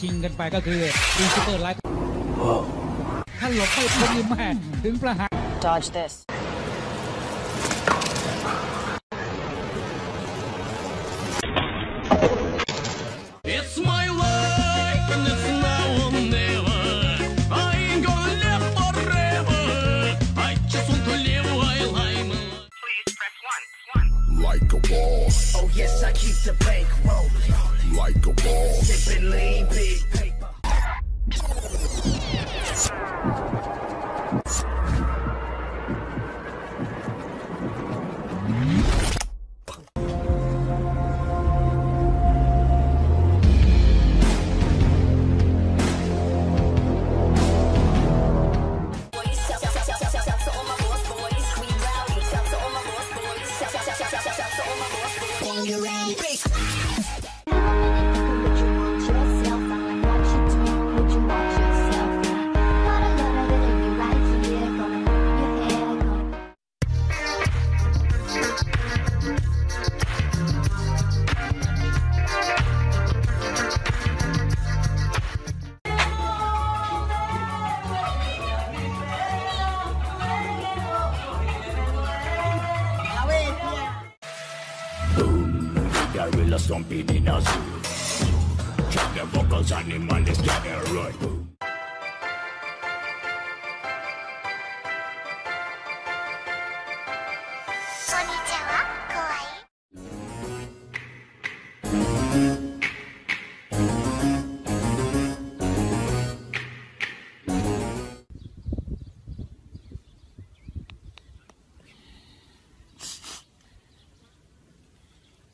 ชิงกันไปก็คืออินซูเปอร์ไลท์ท่านหลบไม่พ้นนี่แม่ถึงประหาร Dodge this. It's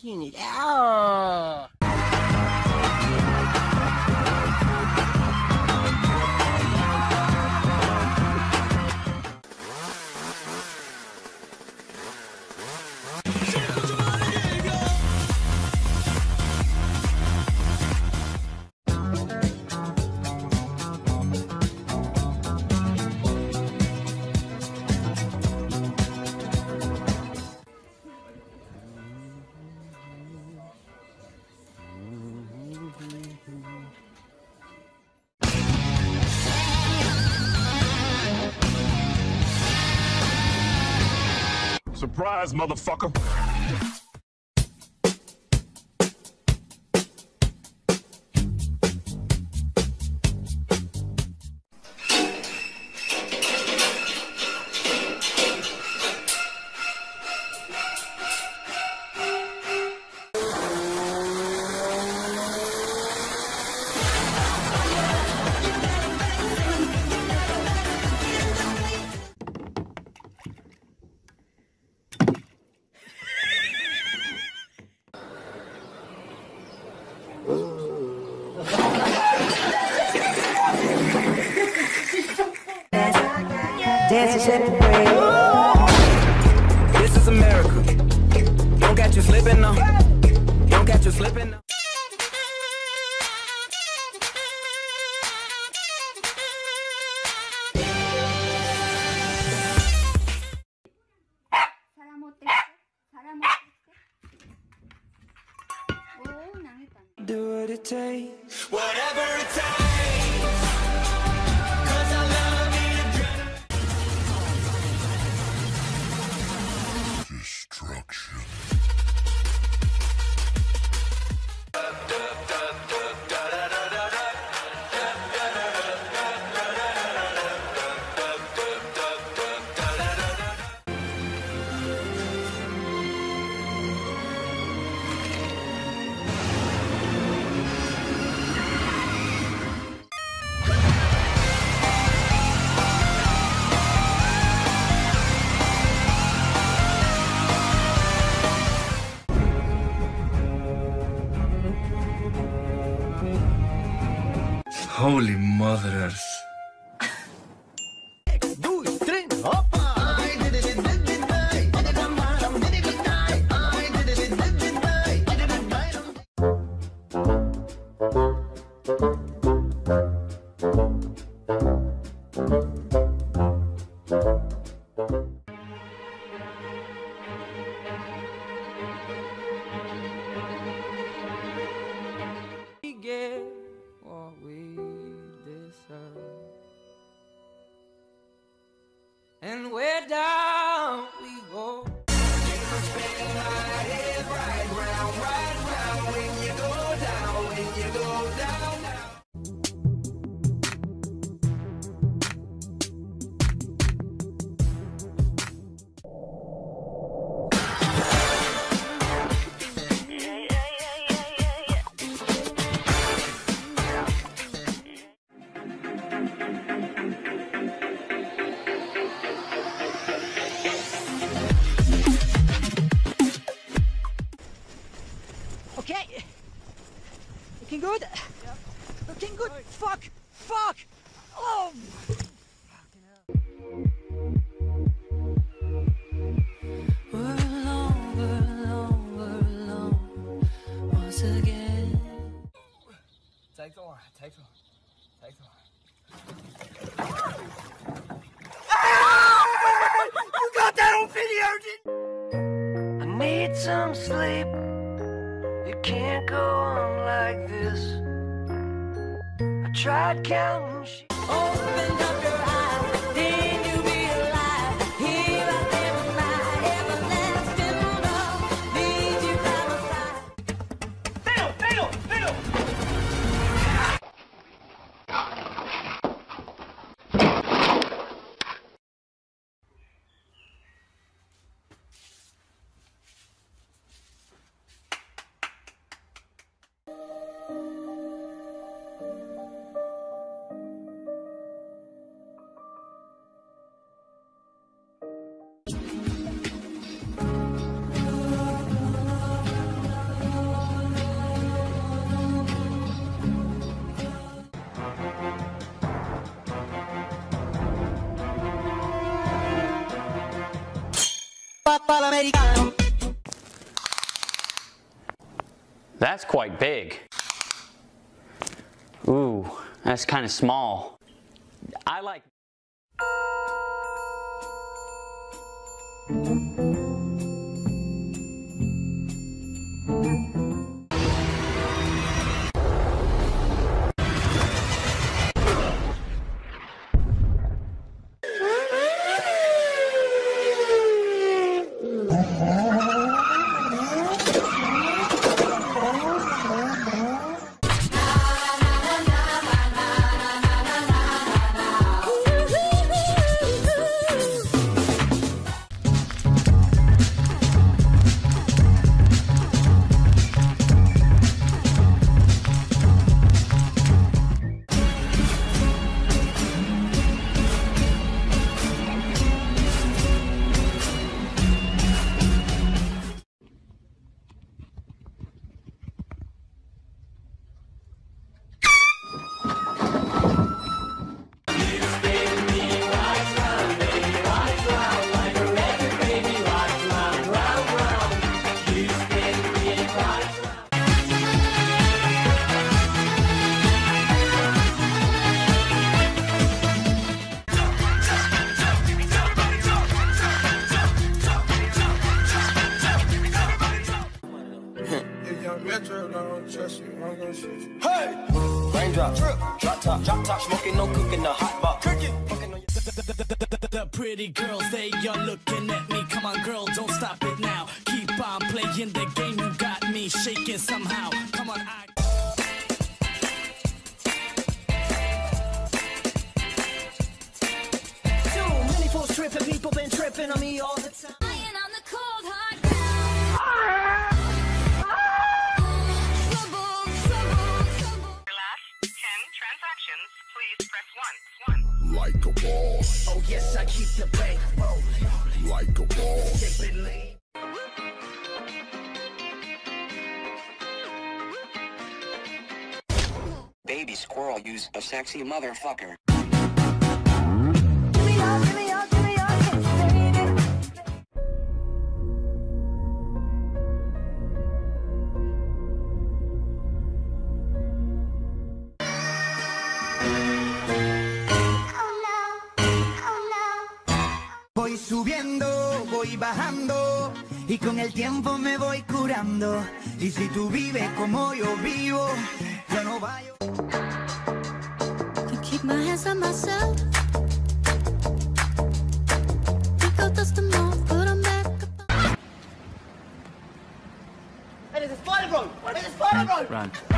Get it out. Surprise, motherfucker. Dancing break. This is America. Don't catch you slipping now. Don't catch you slipping now. Holy Looking good. Looking good. Fuck. Fuck. Oh. We're alone, we're alone, once again. Take the line, take the line, take the line. I need some sleep. Can't go on like this. I tried counting sheep. Open up That's quite big. Ooh, that's kind of small. I like. Top, cooking, the hot box. Cooking, fucking on your The pretty girls, they are looking at me. Come on, girl, don't stop it now. Keep on playing the game. You got me shaking somehow. Come on, I. Too many fools tripping. People been tripping on me all the time. Like a. Baby baby squirrel use a sexy motherfucker. Y con el tiempo me voy curando. Y si tú vives como yo vivo, yo no vaya. Can keep my hands on myself. Think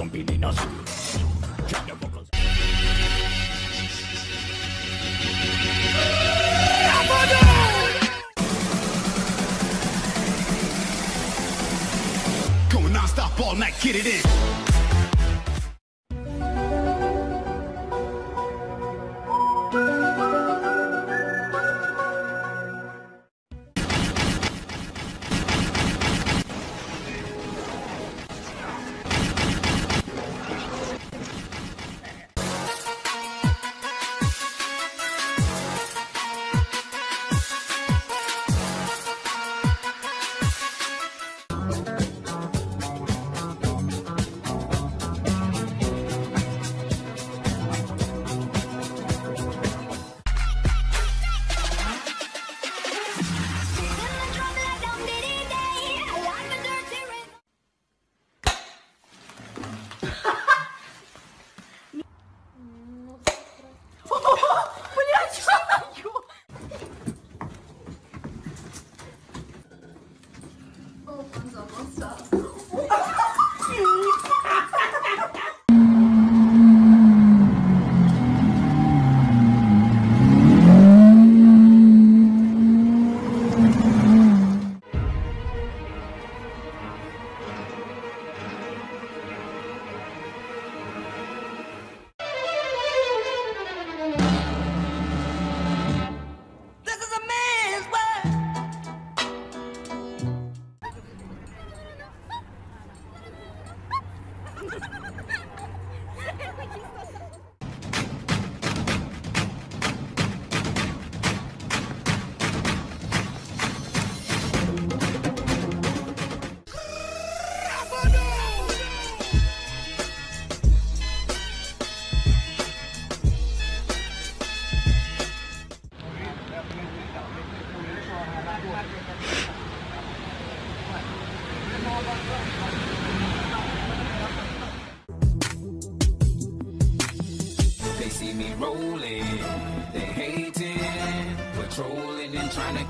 in azul. Check. Going non-stop all night, get it in.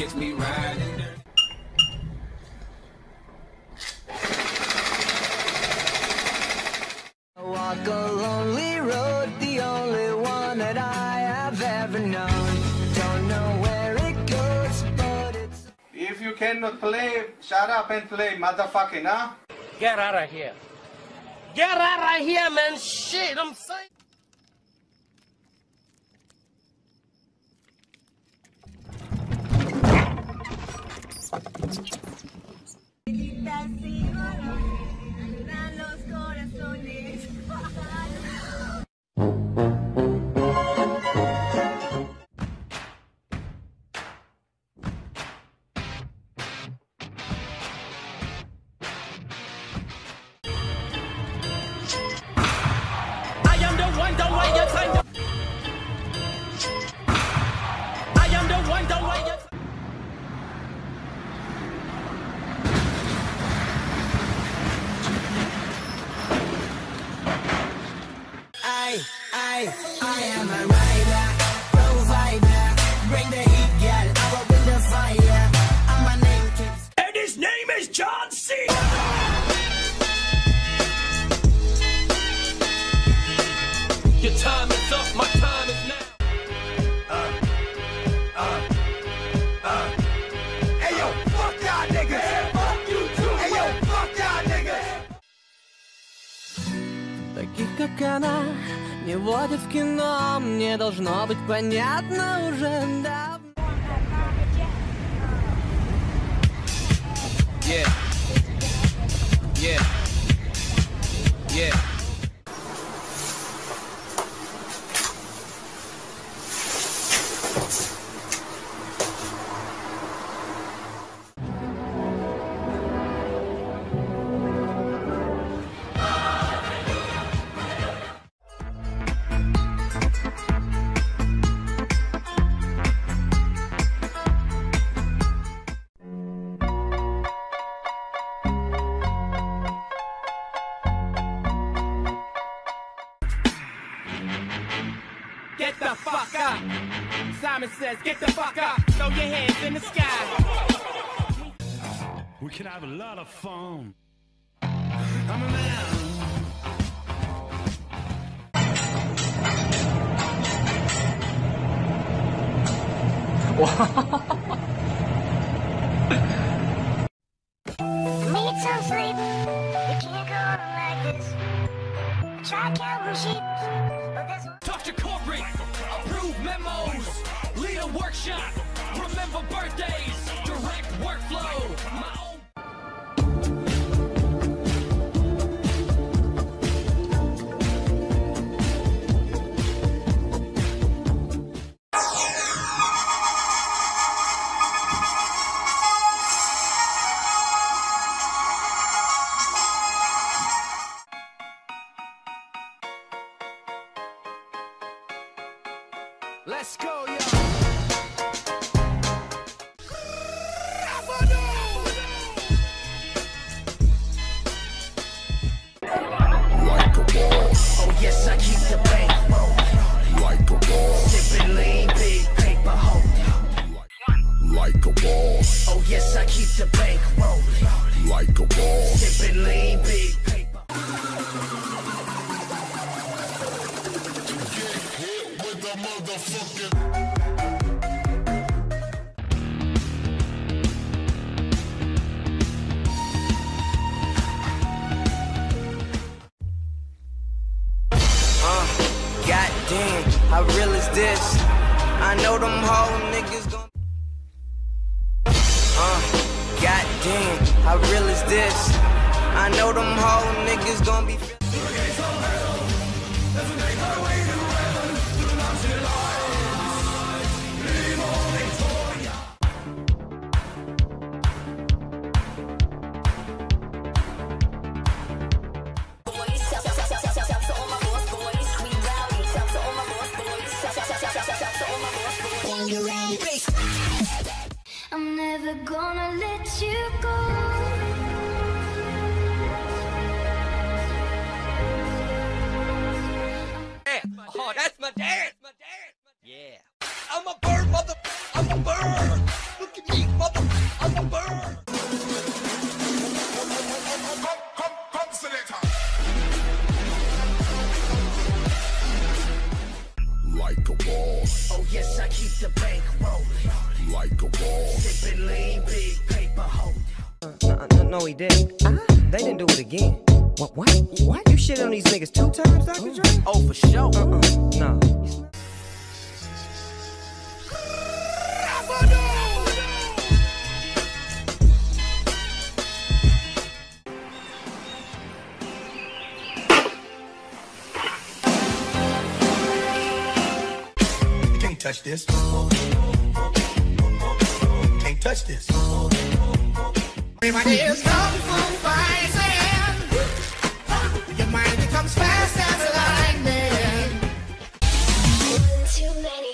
And trying to catch me riding. I walk a lonely road, the only one that I have ever known. Don't know where it goes, but it's. If you cannot play, shut up and play, motherfucking, huh? Get out of here. Get out of here, man. Shit, I'm saying. Должно быть понятно уже давно Simon says, get the fuck up. Throw your hands in the sky. We can have a lot of fun. I'm a man. Need some sleep. You can't go on like this. Try counting sheep, but this one. Talk to corporate, approve memos, lead a workshop, remember birthdays, direct workflow. Yes, I keep the bank rolling. Like a boss. Sipping lean, big paper holding. No, no, no, he didn't. Ah. They didn't do it again. What? What? What? You shit on these niggas two times, Dr. Oh. Dre? Oh, for sure. Uh-uh. No. You touch this. Can't touch this. Everybody is kung fu fighting. Your mind becomes fast as lightning. Too many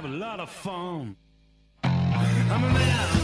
have a lot of fun. I'm a man.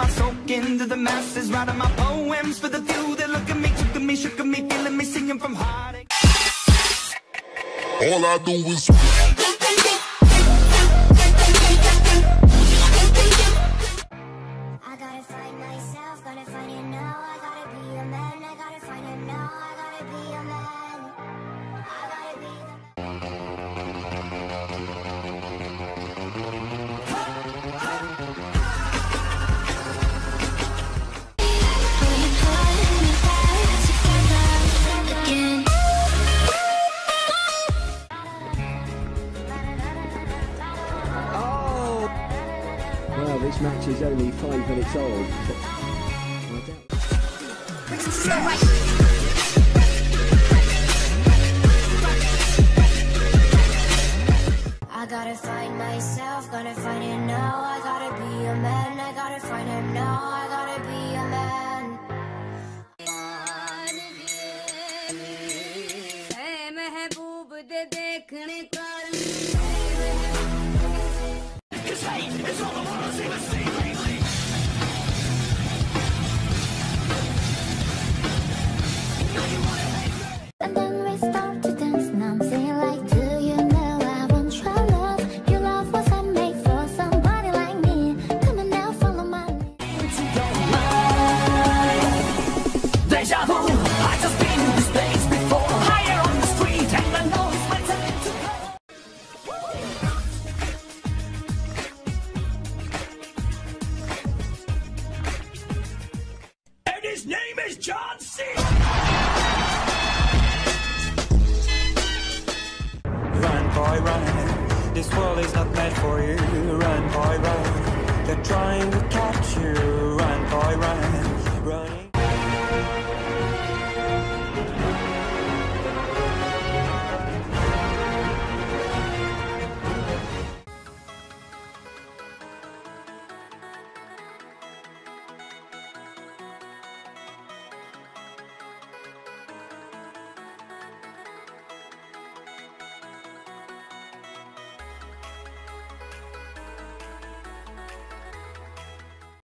My soak into the masses, writing my poems for the few that look at me, took at me, shook at me, feeling me, singing from heartache. All I do is. myself, gotta find it now. I gotta be a man, I gotta find him now. I gotta be a man. है महबूब दे देखने का And is John C. Run, boy, run. This world is not meant for you. Run, boy, run. They're trying to catch you. Run, boy, run.